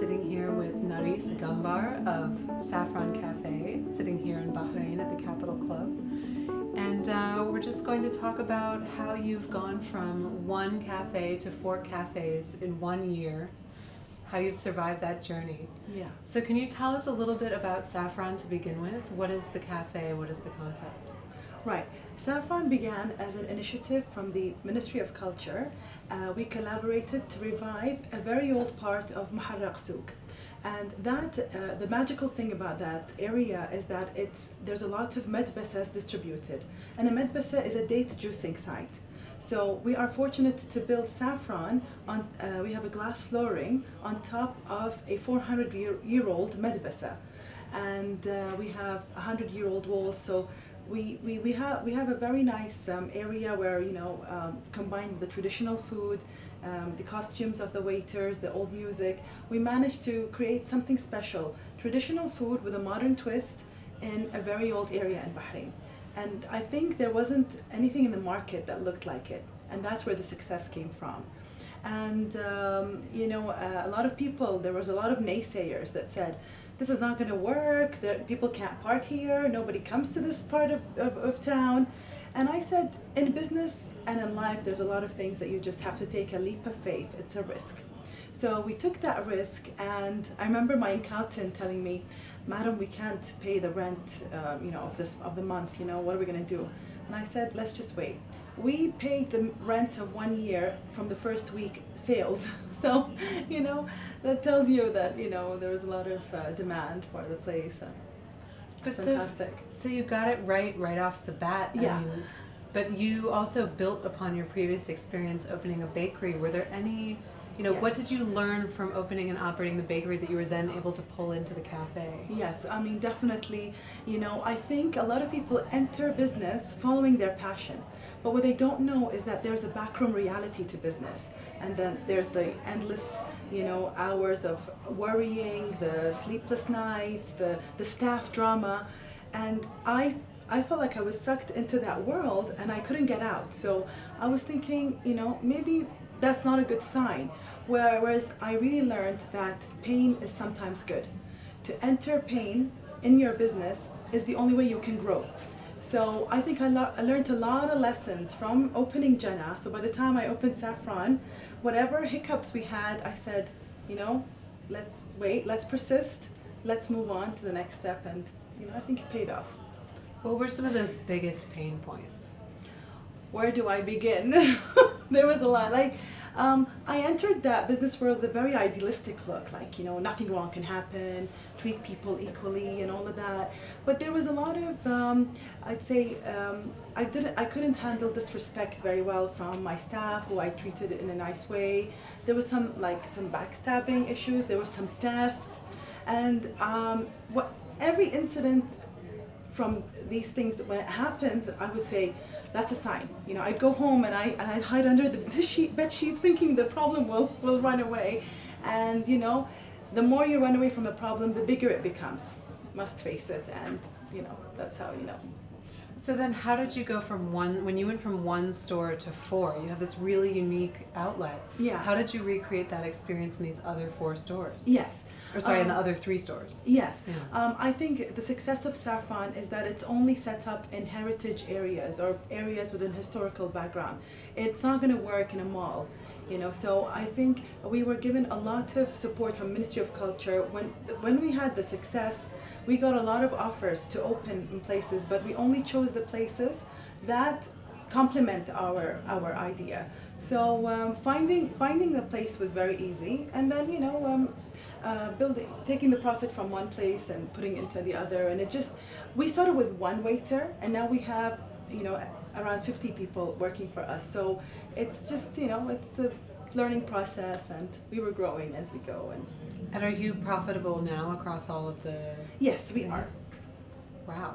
sitting here with Naris Gambar of Saffron Cafe, sitting here in Bahrain at the Capital Club. And uh, we're just going to talk about how you've gone from one cafe to four cafes in one year, how you've survived that journey. Yeah. So can you tell us a little bit about Saffron to begin with? What is the cafe? What is the concept? Right. Saffron began as an initiative from the Ministry of Culture. Uh, we collaborated to revive a very old part of Muharraq Souk. And that, uh, the magical thing about that area is that it's, there's a lot of medbesas distributed. And a medbesa is a date juicing site. So we are fortunate to build saffron on, uh, we have a glass flooring on top of a 400 year, year old medbesa. And uh, we have 100 year old walls. So we, we, we, have, we have a very nice um, area where, you know, um, combined with the traditional food, um, the costumes of the waiters, the old music, we managed to create something special. Traditional food with a modern twist in a very old area in Bahrain. And I think there wasn't anything in the market that looked like it. And that's where the success came from. And, um, you know, uh, a lot of people, there was a lot of naysayers that said, this is not going to work, people can't park here, nobody comes to this part of, of, of town. And I said, in business and in life, there's a lot of things that you just have to take a leap of faith. It's a risk. So we took that risk, and I remember my accountant telling me, "Madam, we can't pay the rent, um, you know, of this of the month. You know, what are we going to do?" And I said, "Let's just wait." We paid the rent of one year from the first week sales. so, you know, that tells you that you know there was a lot of uh, demand for the place. And But it's so, fantastic. so you got it right right off the bat. Yeah. but you also built upon your previous experience opening a bakery. Were there any, you know, what did you learn from opening and operating the bakery that you were then able to pull into the cafe? Yes, I mean, definitely. You know, I think a lot of people enter business following their passion. But what they don't know is that there's a backroom reality to business. And then there's the endless, you know, hours of worrying, the sleepless nights, the, the staff drama. And I, I felt like I was sucked into that world and I couldn't get out. So I was thinking, you know, maybe that's not a good sign. Whereas I really learned that pain is sometimes good to enter pain in your business is the only way you can grow. So I think I, lo- I learned a lot of lessons from opening Jena. So by the time I opened Saffron, whatever hiccups we had, I said, you know, let's wait, let's persist, let's move on to the next step. And, you know, I think it paid off. What were some of those biggest pain points? where do I begin? there was a lot. Like, um, I entered that business world with a very idealistic look, like, you know, nothing wrong can happen, treat people equally and all of that. But there was a lot of, um, I'd say, um, I didn't, I couldn't handle disrespect very well from my staff, who I treated in a nice way. There was some, like, some backstabbing issues. There was some theft, and um, what every incident from these things that when it happens, I would say that's a sign. You know, I'd go home and I and I'd hide under the bed sheet, bed sheets, thinking the problem will will run away, and you know, the more you run away from the problem, the bigger it becomes. Must face it, and you know that's how you know. So then, how did you go from one when you went from one store to four? You have this really unique outlet. Yeah. How did you recreate that experience in these other four stores? Yes. Or sorry, in the Um, other three stores. Yes. Yeah. Um, I think the success of Saffron is that it's only set up in heritage areas or areas with an historical background. It's not going to work in a mall, you know. So I think we were given a lot of support from Ministry of Culture when when we had the success. We got a lot of offers to open in places, but we only chose the places that complement our our idea. So um, finding finding the place was very easy, and then you know um, uh, building taking the profit from one place and putting it into the other, and it just we started with one waiter, and now we have you know around 50 people working for us. So it's just you know it's a learning process, and we were growing as we go. And And are you profitable now across all of the? yes, we are. Wow.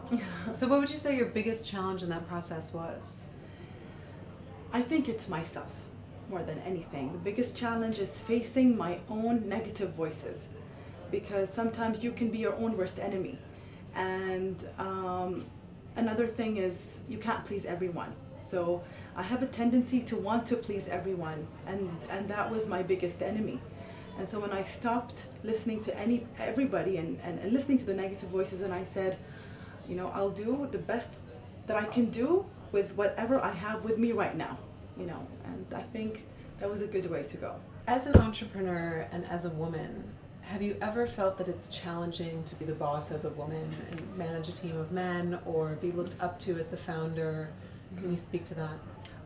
so, what would you say your biggest challenge in that process was? I think it's myself more than anything. The biggest challenge is facing my own negative voices because sometimes you can be your own worst enemy. And um, another thing is you can't please everyone. So I have a tendency to want to please everyone, and, and that was my biggest enemy. And so when I stopped listening to any everybody and, and, and listening to the negative voices and I said, you know, I'll do the best that I can do with whatever I have with me right now, you know, and I think that was a good way to go. As an entrepreneur and as a woman, have you ever felt that it's challenging to be the boss as a woman and manage a team of men or be looked up to as the founder? Can you speak to that?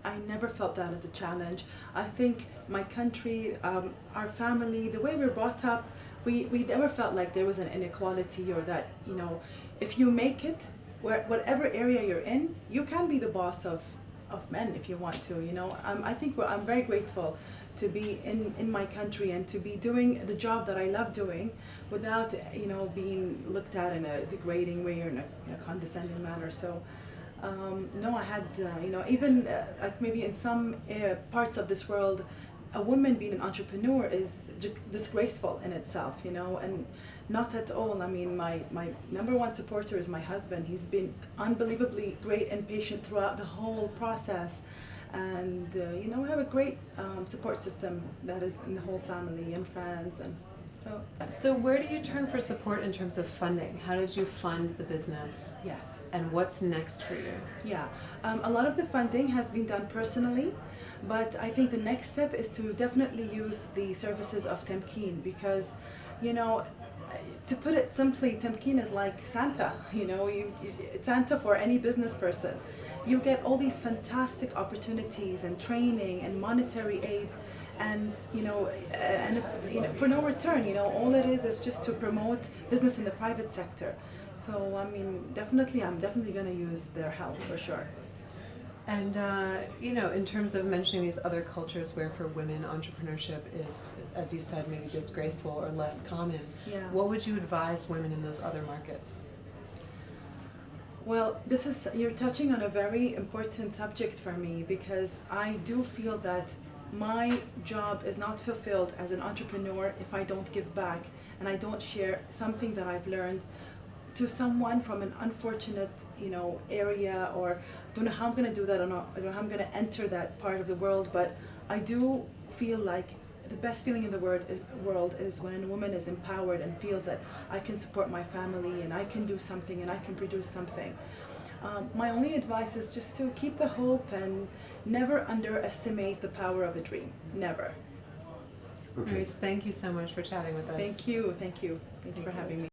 I never felt that as a challenge. I think my country, um, our family, the way we're brought up, we, we never felt like there was an inequality or that, you know, if you make it, where, whatever area you're in, you can be the boss of, of men if you want to, you know. Um, I think I'm very grateful to be in, in my country and to be doing the job that I love doing without, you know, being looked at in a degrading way or in a, in a condescending manner. So, um, no, I had, uh, you know, even uh, like maybe in some uh, parts of this world, a woman being an entrepreneur is disgraceful in itself, you know, and not at all. I mean, my, my number one supporter is my husband. He's been unbelievably great and patient throughout the whole process and uh, you know we have a great um, support system that is in the whole family and friends and so So where do you turn for support in terms of funding? How did you fund the business yes and what's next for you? yeah um, a lot of the funding has been done personally but I think the next step is to definitely use the services of Tamkeen because you know to put it simply Tamkeen is like Santa you know you, Santa for any business person. You get all these fantastic opportunities and training and monetary aid and you know and it, you know, for no return you know all it is is just to promote business in the private sector. So i mean definitely i'm definitely going to use their help for sure And uh, you know, in terms of mentioning these other cultures where for women entrepreneurship is, as you said, maybe disgraceful or less common, yeah what would you advise women in those other markets? Well, this is you're touching on a very important subject for me because I do feel that my job is not fulfilled as an entrepreneur if I don't give back and I don't share something that I've learned to someone from an unfortunate, you know, area or don't know how I'm gonna do that or not, I don't know how I'm gonna enter that part of the world, but I do feel like the best feeling in the world is, world is when a woman is empowered and feels that I can support my family and I can do something and I can produce something. Um, my only advice is just to keep the hope and never underestimate the power of a dream. Never. Okay. Maurice, thank you so much for chatting with us. Thank you, thank you, thank you for having me.